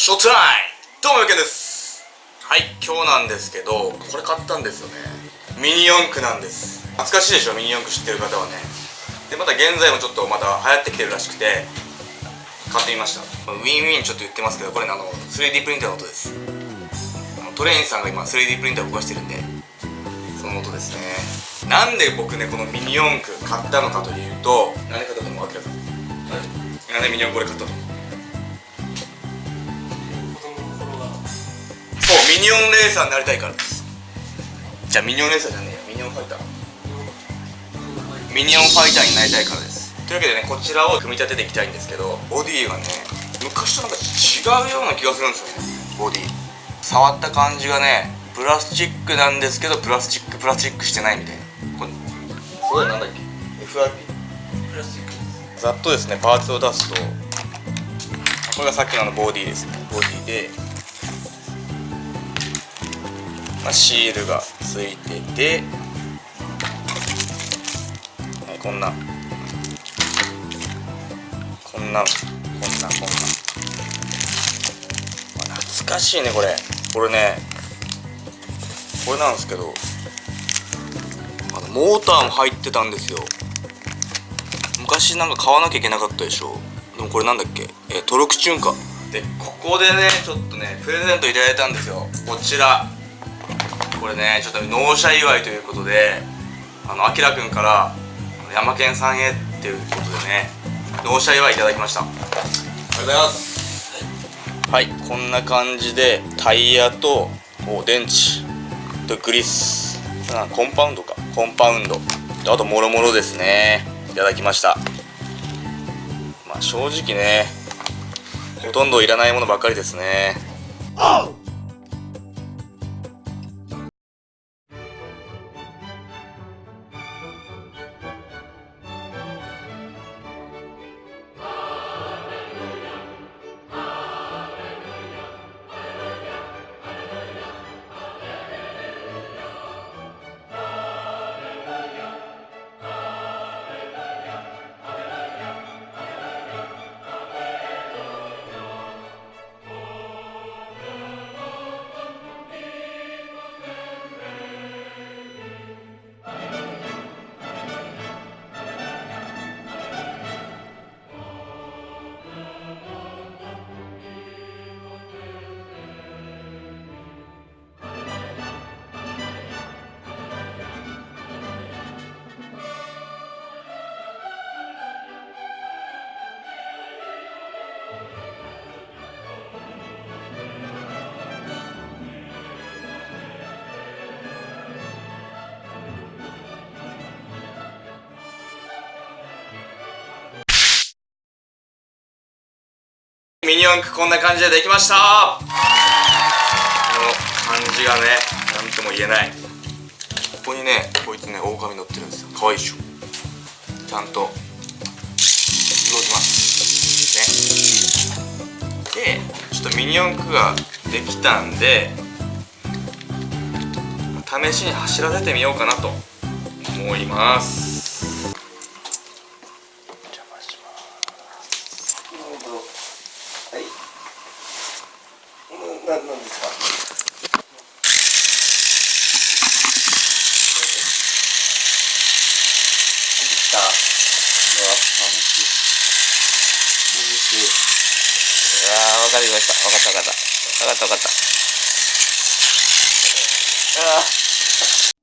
ショータイ。ムどうもよけんです。はい今日なんですけどこれ買ったんですよね。ミニ四駆なんです。懐かしいでしょミニ四駆知ってる方はね。でまた現在もちょっとまた流行ってきてるらしくて買ってみました。ウィンウィンちょっと言ってますけどこれねあの 3D プリンターの音です。トレインさんが今 3D プリンターを動かしてるんでその音ですね。なんで僕ねこのミニ四駆買ったのかというと何買ったと思う？わけだなんでミニ四駆これ買ったとミニオンレーサーになりたいからです。じゃあミニオンレーサーじゃねえよミニオンファイター。ミニオンファイターになりたいからです。というわけでねこちらを組み立てていきたいんですけどボディがね昔となんか違うような気がするんですよね。ボディ。触った感じがねプラスチックなんですけどプラスチックプラスチックしてないみたいな。これそれなんだっけ？FRP プラスチックざっとですねパーツを出すとこれがさっきのあのボディですね。ボディでまあ、シールがついてて、こんな。こんなこんなこんな、まあ、懐かしいねこれ。これねこれなんですけどあのモーターも入ってたんですよ。昔なんか買わなきゃいけなかったでしょ。でもこれなんだっけ？えトルクチューンかでここでねちょっとねプレゼントいただいたんですよ。こちら。これねちょっと納車祝いということであのあきらくんから山県さんへっていうことでね納車祝いいただきました。ありがとうございます。はい。こんな感じでタイヤとお電池とグリス。あコンパウンドか。コンパウンド。あともろもろですね。いただきました。まあ正直ねほとんどいらないものばっかりですねミニ四駆こんな感じでできました。この感じがね何とも言えない。ここにねこいつね狼乗ってるんですよ。かわいいでしょ。ちゃんと動きます。ね。でちょっとミニ四駆ができたんで試しに走らせてみようかなと思います。ななんですか？うわあわかりました。わかった。わかった。わかった。わかった。ああ